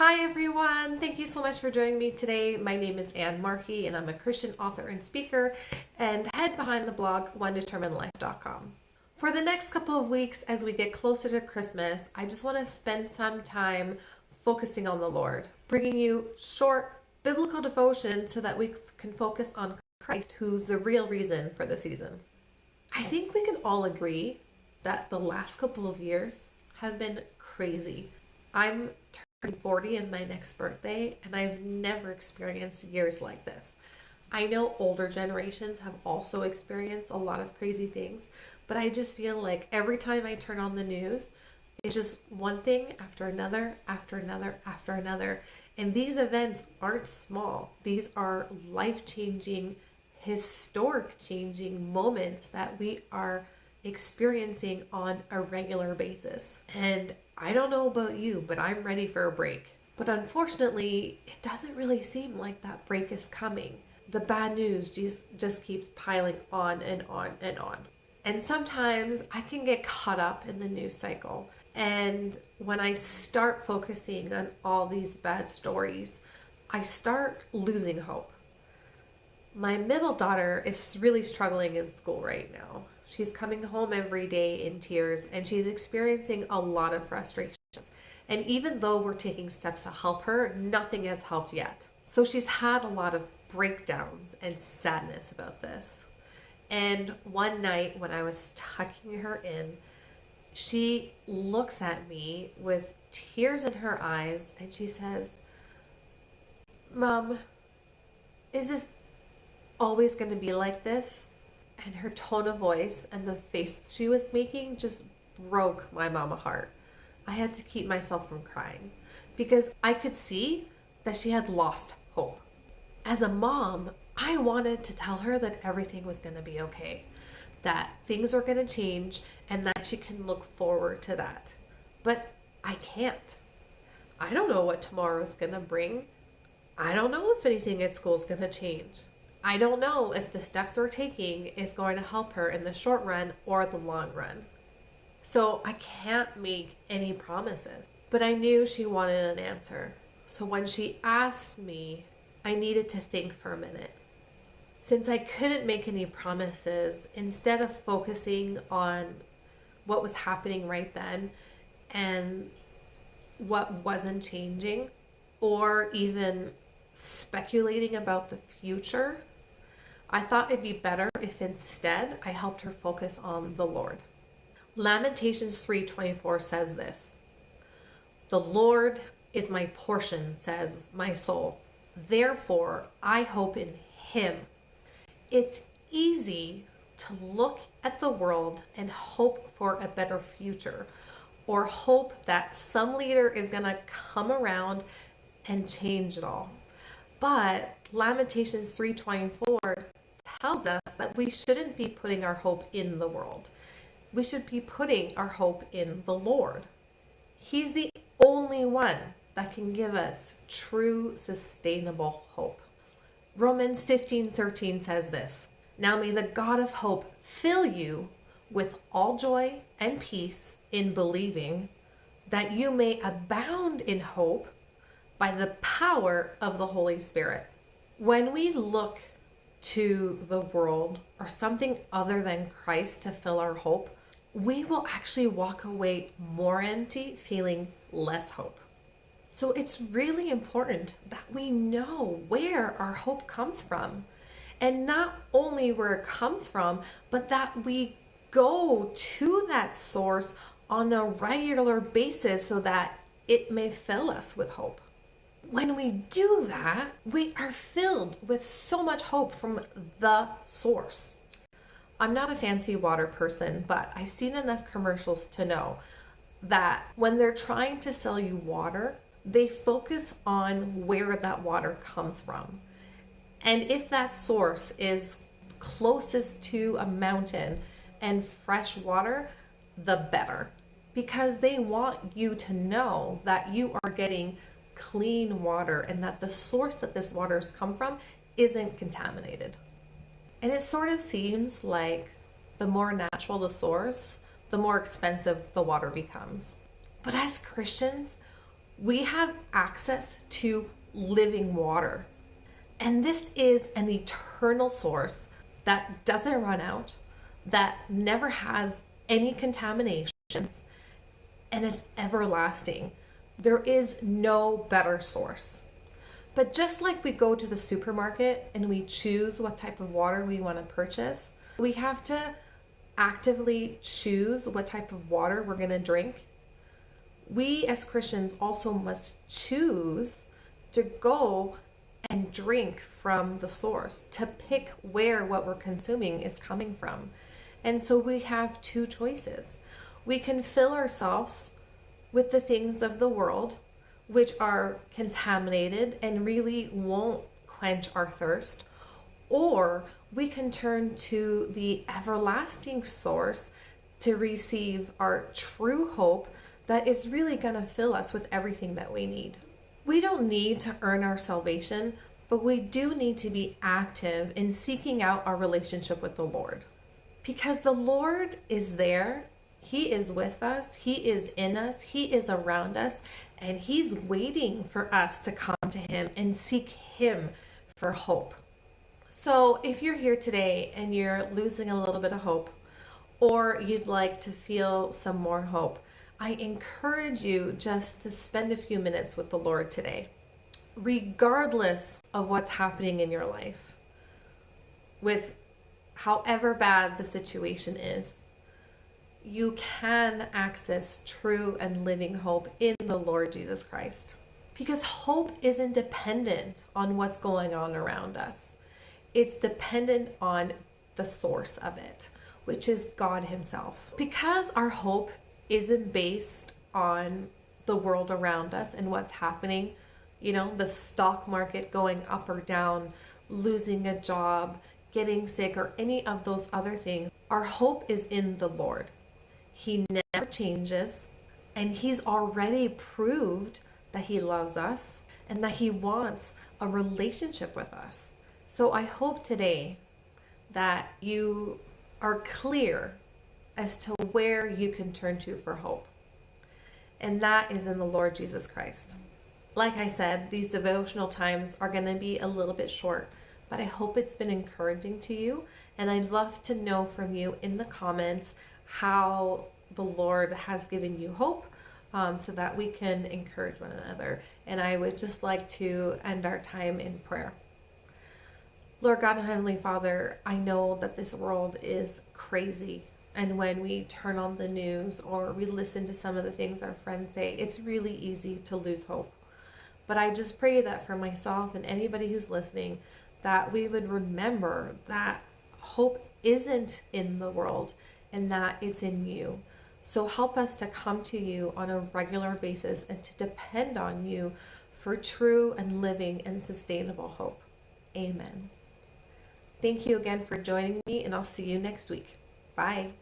Hi everyone, thank you so much for joining me today. My name is Ann Markey and I'm a Christian author and speaker and head behind the blog onedeterminedlife.com. For the next couple of weeks as we get closer to Christmas, I just want to spend some time focusing on the Lord, bringing you short biblical devotion so that we can focus on Christ, who's the real reason for the season. I think we can all agree that the last couple of years have been crazy. I'm 40 in my next birthday, and I've never experienced years like this. I know older generations have also experienced a lot of crazy things, but I just feel like every time I turn on the news, it's just one thing after another, after another, after another. And these events aren't small, these are life changing, historic changing moments that we are experiencing on a regular basis. And I don't know about you, but I'm ready for a break. But unfortunately, it doesn't really seem like that break is coming. The bad news just, just keeps piling on and on and on. And sometimes I can get caught up in the news cycle. And when I start focusing on all these bad stories, I start losing hope. My middle daughter is really struggling in school right now. She's coming home every day in tears and she's experiencing a lot of frustrations. And even though we're taking steps to help her, nothing has helped yet. So she's had a lot of breakdowns and sadness about this. And one night when I was tucking her in, she looks at me with tears in her eyes and she says, Mom, is this always going to be like this? And her tone of voice and the face she was making just broke my mama heart. I had to keep myself from crying because I could see that she had lost hope. As a mom, I wanted to tell her that everything was going to be okay, that things are going to change, and that she can look forward to that. But I can't. I don't know what tomorrow is going to bring. I don't know if anything at school is going to change. I don't know if the steps we're taking is going to help her in the short run or the long run. So I can't make any promises. But I knew she wanted an answer. So when she asked me, I needed to think for a minute. Since I couldn't make any promises, instead of focusing on what was happening right then and what wasn't changing, or even speculating about the future, I thought it'd be better if instead I helped her focus on the Lord. Lamentations 3:24 says this. The Lord is my portion, says my soul. Therefore, I hope in him. It's easy to look at the world and hope for a better future or hope that some leader is going to come around and change it all. But Lamentations 3:24 tells us that we shouldn't be putting our hope in the world. We should be putting our hope in the Lord. He's the only one that can give us true sustainable hope. Romans 15:13 says this. Now may the God of hope fill you with all joy and peace in believing that you may abound in hope by the power of the Holy Spirit. When we look to the world or something other than Christ to fill our hope, we will actually walk away more empty, feeling less hope. So it's really important that we know where our hope comes from. And not only where it comes from, but that we go to that source on a regular basis so that it may fill us with hope when we do that, we are filled with so much hope from the source. I'm not a fancy water person, but I've seen enough commercials to know that when they're trying to sell you water, they focus on where that water comes from. And if that source is closest to a mountain and fresh water, the better. Because they want you to know that you are getting clean water and that the source that this water has come from isn't contaminated. And it sort of seems like the more natural the source, the more expensive the water becomes. But as Christians, we have access to living water. And this is an eternal source that doesn't run out, that never has any contaminations, and it's everlasting. There is no better source. But just like we go to the supermarket and we choose what type of water we want to purchase, we have to actively choose what type of water we're going to drink. We as Christians also must choose to go and drink from the source, to pick where what we're consuming is coming from. And so we have two choices. We can fill ourselves with the things of the world, which are contaminated and really won't quench our thirst, or we can turn to the everlasting source to receive our true hope that is really going to fill us with everything that we need. We don't need to earn our salvation, but we do need to be active in seeking out our relationship with the Lord. Because the Lord is there, He is with us, He is in us, He is around us, and He's waiting for us to come to Him and seek Him for hope. So, if you're here today and you're losing a little bit of hope, or you'd like to feel some more hope, I encourage you just to spend a few minutes with the Lord today, regardless of what's happening in your life, with however bad the situation is. You can access true and living hope in the Lord Jesus Christ. Because hope isn't dependent on what's going on around us it's dependent on the source of it, which is God Himself. Because our hope isn't based on the world around us and what's happening, you know, the stock market going up or down, losing a job, getting sick, or any of those other things, our hope is in the Lord. He never changes, and He's already proved that He loves us and that He wants a relationship with us. So I hope today that you are clear as to where you can turn to for hope. And that is in the Lord Jesus Christ. Like I said, these devotional times are going to be a little bit short, but I hope it's been encouraging to you. And I'd love to know from you in the comments how the Lord has given you hope um, so that we can encourage one another. And I would just like to end our time in prayer. Lord God and Heavenly Father, I know that this world is crazy. And when we turn on the news or we listen to some of the things our friends say, it's really easy to lose hope. But I just pray that for myself and anybody who's listening, that we would remember that hope isn't in the world and that it's in you. So help us to come to you on a regular basis and to depend on you for true and living and sustainable hope. Amen. Thank you again for joining me, and I'll see you next week. Bye.